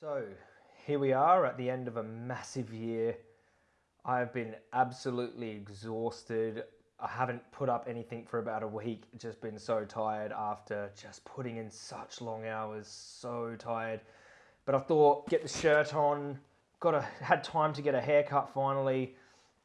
So here we are at the end of a massive year. I've been absolutely exhausted. I haven't put up anything for about a week. Just been so tired after just putting in such long hours. So tired. But I thought, get the shirt on. Got a had time to get a haircut finally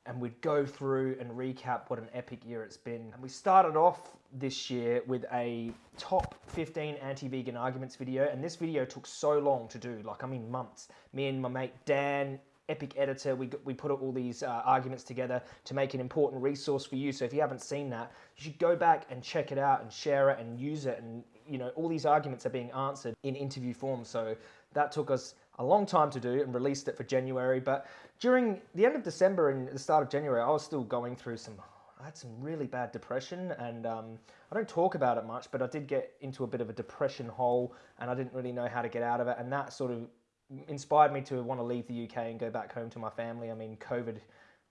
and we'd go through and recap what an epic year it's been. And we started off this year with a top 15 anti-vegan arguments video, and this video took so long to do, like I mean months. Me and my mate Dan, epic editor, we, we put all these uh, arguments together to make an important resource for you. So if you haven't seen that, you should go back and check it out and share it and use it. And you know, all these arguments are being answered in interview form. So that took us a long time to do and released it for January. But during the end of December and the start of January, I was still going through some, I had some really bad depression and um, I don't talk about it much, but I did get into a bit of a depression hole and I didn't really know how to get out of it. And that sort of inspired me to want to leave the UK and go back home to my family. I mean, COVID,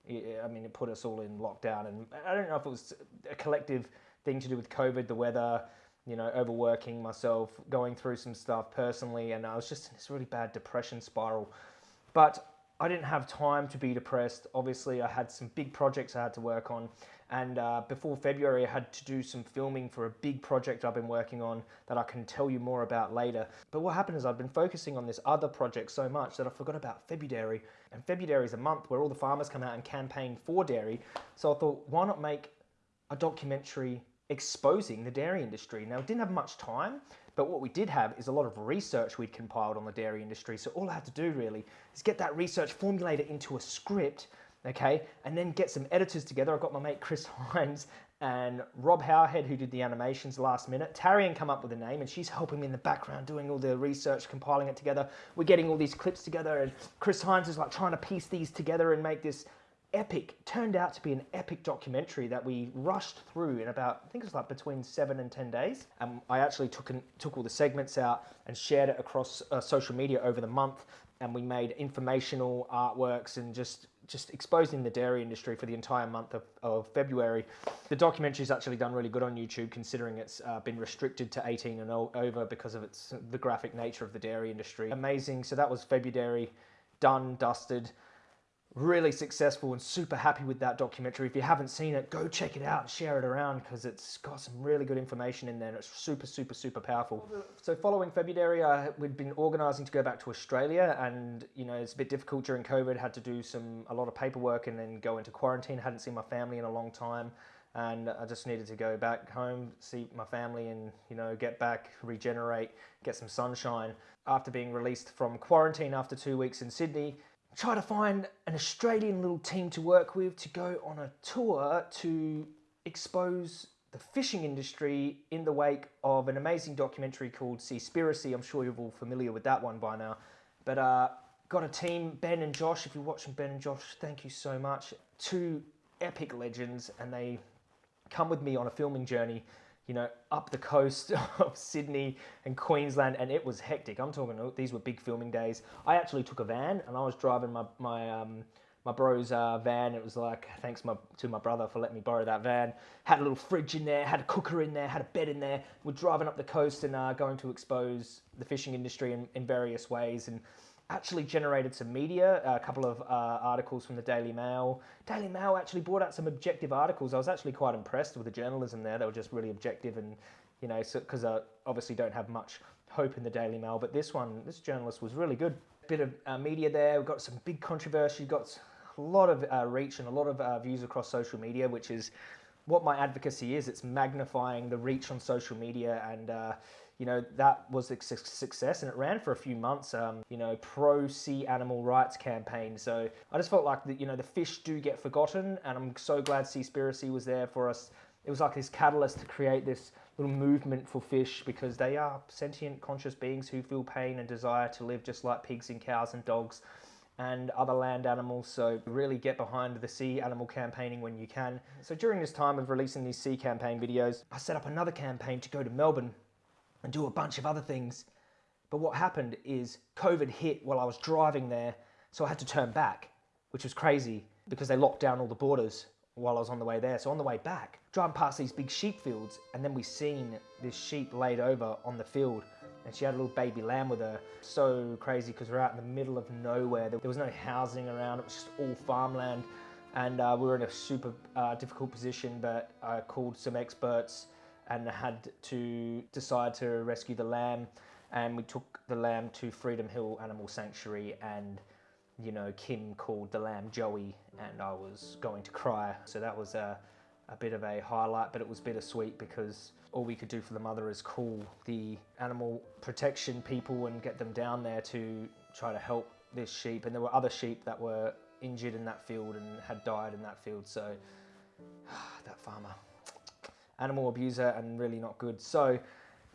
I mean, it put us all in lockdown and I don't know if it was a collective thing to do with COVID, the weather, you know, overworking myself, going through some stuff personally, and I was just in this really bad depression spiral. But I didn't have time to be depressed. Obviously, I had some big projects I had to work on. And uh, before February, I had to do some filming for a big project I've been working on that I can tell you more about later. But what happened is I've been focusing on this other project so much that I forgot about February. And February is a month where all the farmers come out and campaign for dairy. So I thought, why not make a documentary exposing the dairy industry. Now, we didn't have much time, but what we did have is a lot of research we'd compiled on the dairy industry. So all I had to do really is get that research, formulate it into a script, okay, and then get some editors together. I've got my mate Chris Hines and Rob Howerhead, who did the animations last minute. Tarian come up with a name, and she's helping me in the background doing all the research, compiling it together. We're getting all these clips together, and Chris Hines is like trying to piece these together and make this epic, turned out to be an epic documentary that we rushed through in about, I think it was like between seven and 10 days. And I actually took, an, took all the segments out and shared it across uh, social media over the month. And we made informational artworks and just, just exposing the dairy industry for the entire month of, of February. The documentary's actually done really good on YouTube considering it's uh, been restricted to 18 and over because of its, the graphic nature of the dairy industry. Amazing, so that was February, done, dusted really successful and super happy with that documentary. If you haven't seen it, go check it out and share it around because it's got some really good information in there and it's super, super, super powerful. So following February, uh, we'd been organising to go back to Australia and, you know, it's a bit difficult during COVID, had to do some, a lot of paperwork and then go into quarantine. Hadn't seen my family in a long time and I just needed to go back home, see my family and, you know, get back, regenerate, get some sunshine. After being released from quarantine after two weeks in Sydney, try to find an Australian little team to work with to go on a tour to expose the fishing industry in the wake of an amazing documentary called Seaspiracy. I'm sure you're all familiar with that one by now. But uh, got a team, Ben and Josh. If you're watching Ben and Josh, thank you so much. Two epic legends, and they come with me on a filming journey you know, up the coast of Sydney and Queensland, and it was hectic. I'm talking, these were big filming days. I actually took a van, and I was driving my my um, my bro's uh, van. It was like, thanks my, to my brother for letting me borrow that van. Had a little fridge in there, had a cooker in there, had a bed in there. We're driving up the coast and uh, going to expose the fishing industry in, in various ways. And actually generated some media, a couple of uh, articles from the Daily Mail. Daily Mail actually brought out some objective articles. I was actually quite impressed with the journalism there. They were just really objective and, you know, because so, I obviously don't have much hope in the Daily Mail, but this one, this journalist was really good. Bit of uh, media there. We've got some big controversy, got a lot of uh, reach and a lot of uh, views across social media, which is what my advocacy is. It's magnifying the reach on social media and uh, you know, that was a success and it ran for a few months, um, you know, pro sea animal rights campaign. So I just felt like, the, you know, the fish do get forgotten and I'm so glad Seaspiracy was there for us. It was like this catalyst to create this little movement for fish because they are sentient, conscious beings who feel pain and desire to live just like pigs and cows and dogs and other land animals. So really get behind the sea animal campaigning when you can. So during this time of releasing these sea campaign videos, I set up another campaign to go to Melbourne and do a bunch of other things. But what happened is COVID hit while I was driving there, so I had to turn back, which was crazy because they locked down all the borders while I was on the way there. So on the way back, driving past these big sheep fields, and then we seen this sheep laid over on the field. and she had a little baby lamb with her. So crazy because we're out in the middle of nowhere. There was no housing around, it was just all farmland. And uh, we were in a super uh, difficult position, but I called some experts and had to decide to rescue the lamb. And we took the lamb to Freedom Hill Animal Sanctuary and you know, Kim called the lamb Joey, and I was going to cry. So that was a, a bit of a highlight, but it was bittersweet because all we could do for the mother is call the animal protection people and get them down there to try to help this sheep. And there were other sheep that were injured in that field and had died in that field. So that farmer, animal abuser and really not good. So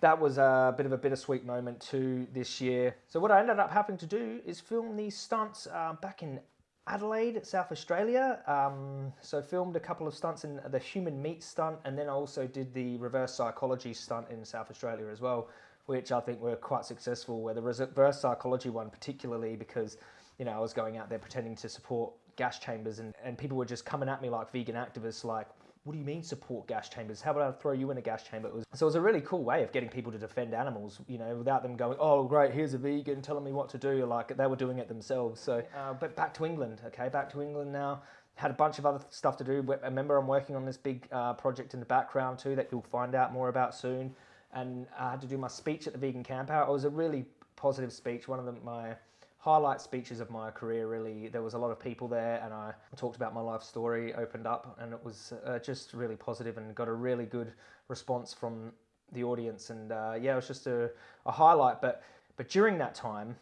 that was a bit of a bittersweet moment too this year. So what I ended up having to do is film these stunts uh, back in Adelaide, South Australia. Um, so filmed a couple of stunts in the human meat stunt, and then I also did the reverse psychology stunt in South Australia as well, which I think were quite successful. Where the reverse psychology one, particularly because you know I was going out there pretending to support gas chambers, and, and people were just coming at me like vegan activists, like what do you mean support gas chambers? How about I throw you in a gas chamber? It was, so it was a really cool way of getting people to defend animals, you know, without them going, oh, great, here's a vegan telling me what to do. Like they were doing it themselves. So, uh, but back to England, okay, back to England now. Had a bunch of other stuff to do. Remember, I'm working on this big uh, project in the background too that you'll find out more about soon. And I had to do my speech at the vegan camp out. It was a really positive speech. One of them, my highlight speeches of my career really. There was a lot of people there and i talked about my life story opened up and it was uh, just really positive and got a really good response from the audience. And uh, yeah it was just a, a highlight. But but during that time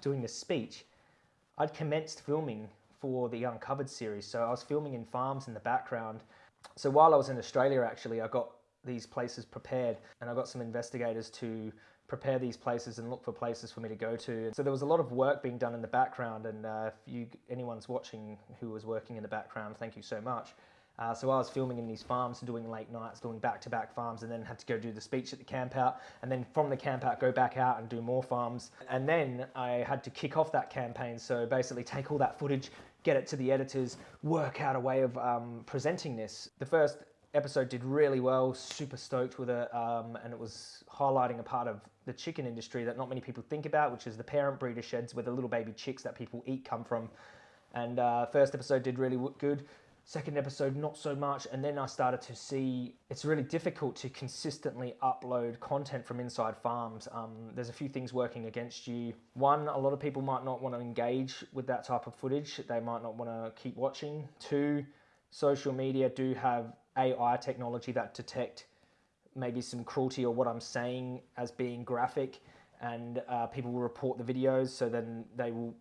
doing this speech i'd commenced filming for the uncovered series. So i was filming in farms in the background. So while i was in australia actually i got these places prepared and i got some investigators to prepare these places and look for places for me to go to. So there was a lot of work being done in the background, and uh, if you anyone's watching who was working in the background, thank you so much. Uh, so I was filming in these farms and doing late nights, doing back-to-back farms, and then had to go do the speech at the camp out, and then from the camp out go back out and do more farms. And then I had to kick off that campaign. So basically, take all that footage, get it to the editors, work out a way of um, presenting this. The first episode did really well, super stoked with it, um, and it was highlighting a part of the chicken industry that not many people think about, which is the parent breeder sheds where the little baby chicks that people eat come from. And uh, first episode did really good. Second episode, not so much. And then I started to see it's really difficult to consistently upload content from inside farms. Um, there's a few things working against you. One, a lot of people might not want to engage with that type of footage, they might not want to keep watching. Two, social media do have AI technology that detect maybe some cruelty or what I'm saying as being graphic, and uh, people will report the videos, so then they will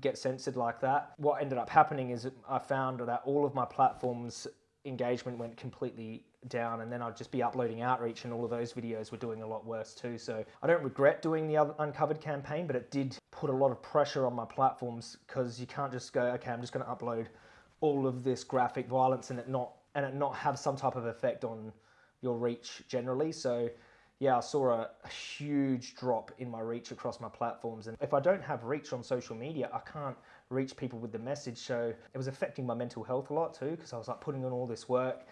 get censored like that. What ended up happening is I found that all of my platforms engagement went completely down and then I'd just be uploading outreach and all of those videos were doing a lot worse too. So I don't regret doing the uncovered campaign, but it did put a lot of pressure on my platforms because you can't just go, okay, I'm just going to upload all of this graphic violence and it not and it not have some type of effect on your reach generally. So yeah, I saw a, a, huge drop in my reach across my platforms. And if I don't have reach on social media, I can't reach people with the message. So it was affecting my mental health a lot too, because I was like putting in all this work,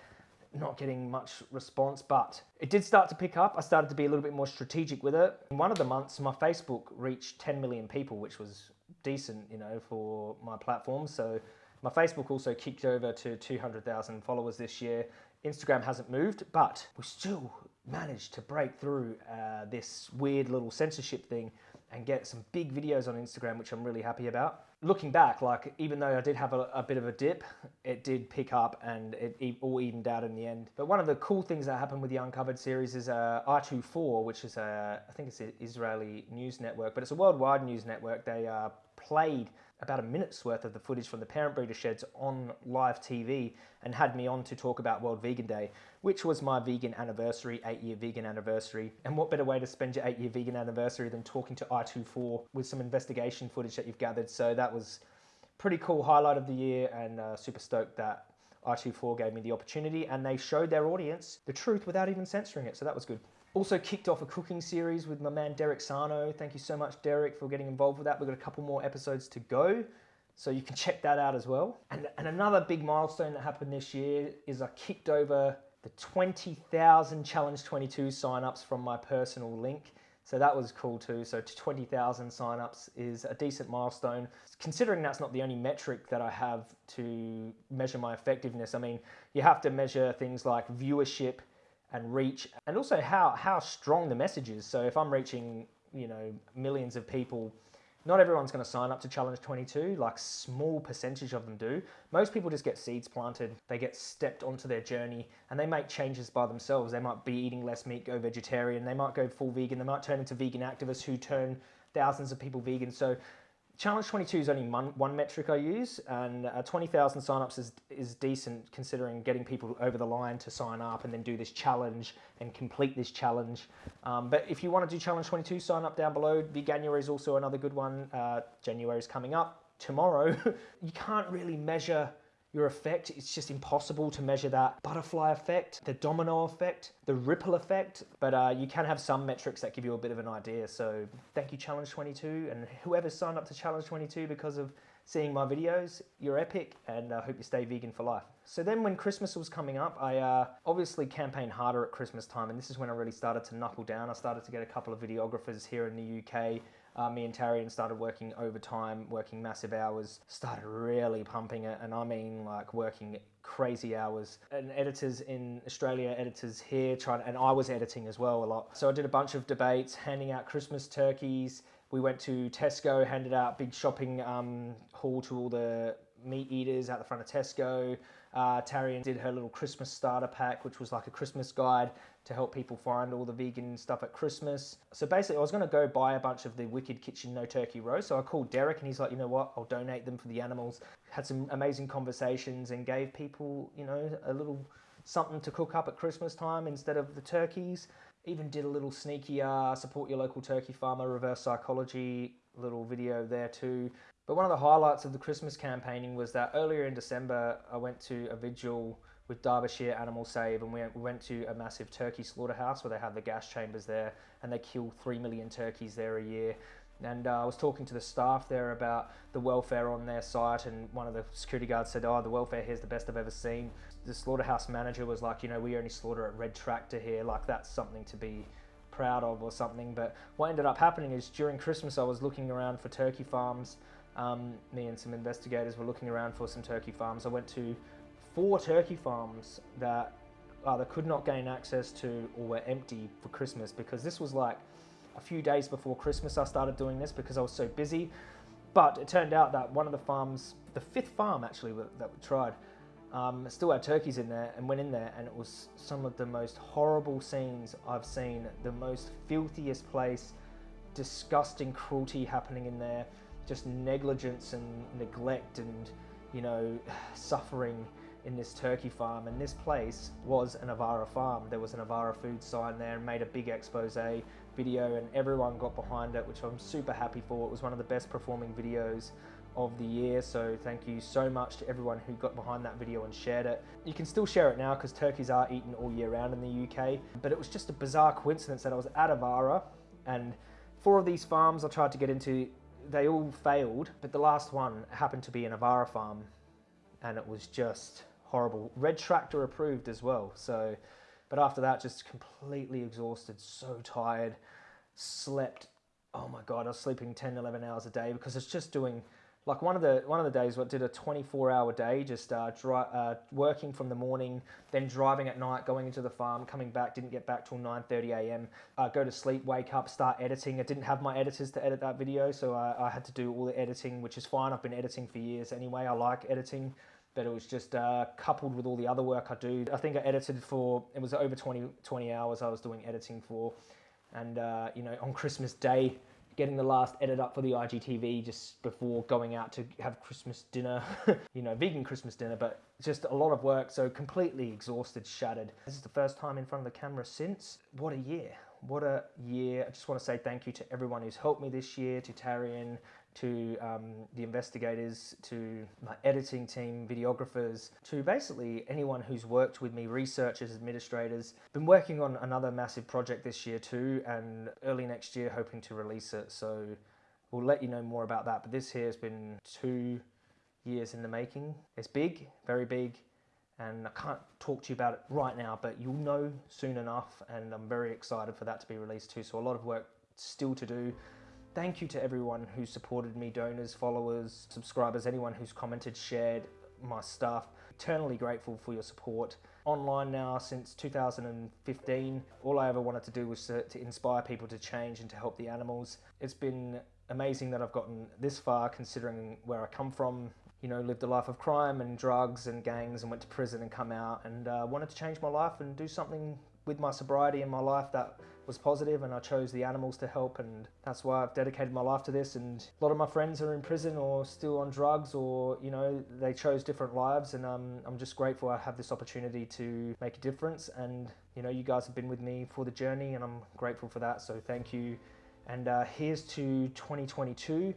not getting much response, but it did start to pick up. I started to be a little bit more strategic with it. In one of the months, my Facebook reached 10 million people, which was decent, you know, for my platform. So my Facebook also kicked over to 200,000 followers this year. Instagram hasn't moved, but we still managed to break through uh, this weird little censorship thing and get some big videos on Instagram, which I'm really happy about. Looking back, like even though I did have a, a bit of a dip, it did pick up and it all evened out in the end. But one of the cool things that happened with the Uncovered series is uh, I24, which is a, I think it's an Israeli news network, but it's a worldwide news network. They uh, played about a minute's worth of the footage from the parent breeder sheds on live TV and had me on to talk about World Vegan Day, which was my vegan anniversary, eight year vegan anniversary. And what better way to spend your eight year vegan anniversary than talking to I24 with some investigation footage that you've gathered? So that was pretty cool highlight of the year and uh, super stoked that I24 gave me the opportunity and they showed their audience the truth without even censoring it. So that was good. Also kicked off a cooking series with my man Derek Sarno. Thank you so much, Derek, for getting involved with that. We've got a couple more episodes to go, so you can check that out as well. And, and another big milestone that happened this year is I kicked over the 20,000 Challenge 22 signups from my personal link. So that was cool too. So 20,000 signups is a decent milestone. Considering that's not the only metric that I have to measure my effectiveness. I mean, you have to measure things like viewership and reach and also how, how strong the message is. So if I'm reaching, you know, millions of people not everyone's going to sign up to Challenge 22, like small percentage of them do. Most people just get seeds planted, they get stepped onto their journey and they make changes by themselves. They might be eating less meat, go vegetarian, they might go full vegan, they might turn into vegan activists who turn thousands of people vegan. So Challenge 22 is only one, one metric I use, and uh, 20,000 signups is, is decent considering getting people over the line to sign up and then do this challenge and complete this challenge. Um, but if you want to do Challenge 22, sign up down below. Veganuary is also another good one. Uh, January is coming up tomorrow. you can't really measure your effect. It's just impossible to measure that butterfly effect, the domino effect, the ripple effect, but uh, you can have some metrics that give you a bit of an idea. So thank you Challenge 22 and whoever signed up to Challenge 22 because of seeing my videos, you're epic and I uh, hope you stay vegan for life. So then when Christmas was coming up, I uh, obviously campaigned harder at Christmas time and this is when I really started to knuckle down. I started to get a couple of videographers here in the UK uh, me and Tarian started working overtime, working massive hours, started really pumping it, and I mean like working crazy hours. And editors in Australia, editors here, trying, and I was editing as well a lot. So I did a bunch of debates, handing out Christmas turkeys. We went to Tesco, handed out big shopping um, haul to all the meat eaters out the front of Tesco. Uh, Tarian did her little Christmas starter pack, which was like a Christmas guide to help people find all the vegan stuff at Christmas. So basically, I was going to go buy a bunch of the Wicked Kitchen No Turkey roast. So I called Derek, and he's like, you know what? I'll donate them for the animals. Had some amazing conversations and gave people, you know, a little something to cook up at Christmas time instead of the turkeys. Even did a little sneaky uh, support your local turkey farmer reverse psychology little video there too. But one of the highlights of the Christmas campaigning was that earlier in December, I went to a vigil with Derbyshire Animal Save and we went to a massive turkey slaughterhouse where they have the gas chambers there and they kill 3 million turkeys there a year. And uh, I was talking to the staff there about the welfare on their site, and one of the security guards said, "Oh, the welfare here is the best I've ever seen." The slaughterhouse manager was like, "You know, we only slaughter at Red Tractor here. Like that's something to be proud of or something." But what ended up happening is during Christmas, I was looking around for turkey farms um, me and some investigators were looking around for some turkey farms. I went to four turkey farms that either could not gain access to or were empty for Christmas because this was like a few days before Christmas I started doing this because I was so busy. But it turned out that one of the farms, the fifth farm actually that we tried, um, still had turkeys in there and went in there and it was some of the most horrible scenes I've seen, the most filthiest place, disgusting cruelty happening in there just negligence and neglect and you know suffering in this turkey farm and this place was an Avara farm. There was an Avara food sign there and made a big expose video and everyone got behind it which I'm super happy for. It was one of the best performing videos of the year so thank you so much to everyone who got behind that video and shared it. You can still share it now because turkeys are eaten all year round in the UK but it was just a bizarre coincidence that I was at Avara and four of these farms I tried to get into they all failed, but the last one happened to be an Avara farm, and it was just horrible. Red Tractor approved as well. So, but after that, just completely exhausted, so tired, slept. Oh my god, I was sleeping 10, 11 hours a day because it's just doing like one of the one of the days what did a 24 hour day just uh, dry, uh, working from the morning then driving at night going into the farm coming back didn't get back till 9:30 a.m. Uh, go to sleep wake up start editing. I didn't have my editors to edit that video so I, I, had to do all the editing which is fine. I've been editing for years anyway. I like editing but it was just uh, coupled with all the other work I do. I think I edited for it was over 20 20 hours I was doing editing for. And uh, you know on Christmas day getting the last edit up for the IGTV just before going out to have Christmas dinner, you know, vegan Christmas dinner, but just a lot of work, so completely exhausted, shattered. This is the first time in front of the camera since, what a year. What a year. I just want to say thank you to everyone who's helped me this year, to Tarian, to um, the investigators, to my editing team, videographers, to basically anyone who's worked with me, researchers, administrators. Been working on another massive project this year too, and early next year hoping to release it. So we'll let you know more about that. But this here has been two years in the making. It's big, very big, and I can't talk to you about it right now, but you'll know soon enough, and I'm very excited for that to be released too. So a lot of work still to do. Thank you to everyone who supported me, donors, followers, subscribers, anyone who's commented, shared my stuff. Eternally grateful for your support. Online now since 2015. All I ever wanted to do was to, to inspire people to change and to help the animals. It's been amazing that I've gotten this far considering where I come from. You know, lived a life of crime and drugs and gangs and went to prison and come out and uh, wanted to change my life and do something with my sobriety in my life that was positive and I chose the animals to help and that's why I've dedicated my life to this and a lot of my friends are in prison or still on drugs or you know they chose different lives and um, I'm just grateful I have this opportunity to make a difference and you know you guys have been with me for the journey and I'm grateful for that. So thank you. And uh, here's to 2022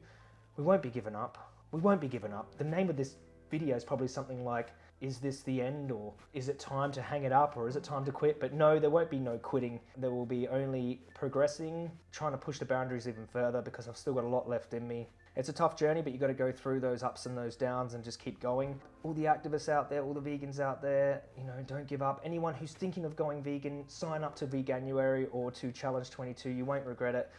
we won't be given up. We won't be given up. The name of this video is probably something like is this the end or is it time to hang it up or is it time to quit? But no, there won't be no quitting. There will be only progressing, trying to push the boundaries even further because I've still got a lot left in me. It's a tough journey, but you got to go through those ups and those downs and just keep going. All the activists out there, all the vegans out there, you know, don't give up. Anyone who's thinking of going vegan, sign up to Veganuary or to Challenge 22. You won't regret it.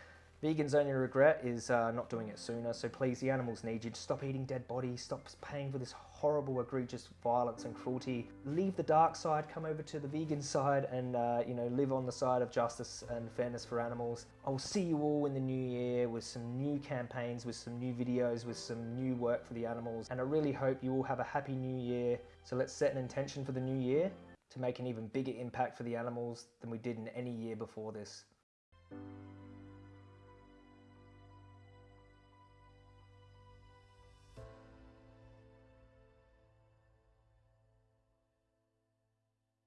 Vegans' only regret is uh, not doing it sooner, so please, the animals need you. Stop eating dead bodies, stop paying for this horrible, egregious violence and cruelty. Leave the dark side, come over to the vegan side, and uh, you know live on the side of justice and fairness for animals. I'll see you all in the new year with some new campaigns, with some new videos, with some new work for the animals, and I really hope you all have a happy new year. So let's set an intention for the new year to make an even bigger impact for the animals than we did in any year before this.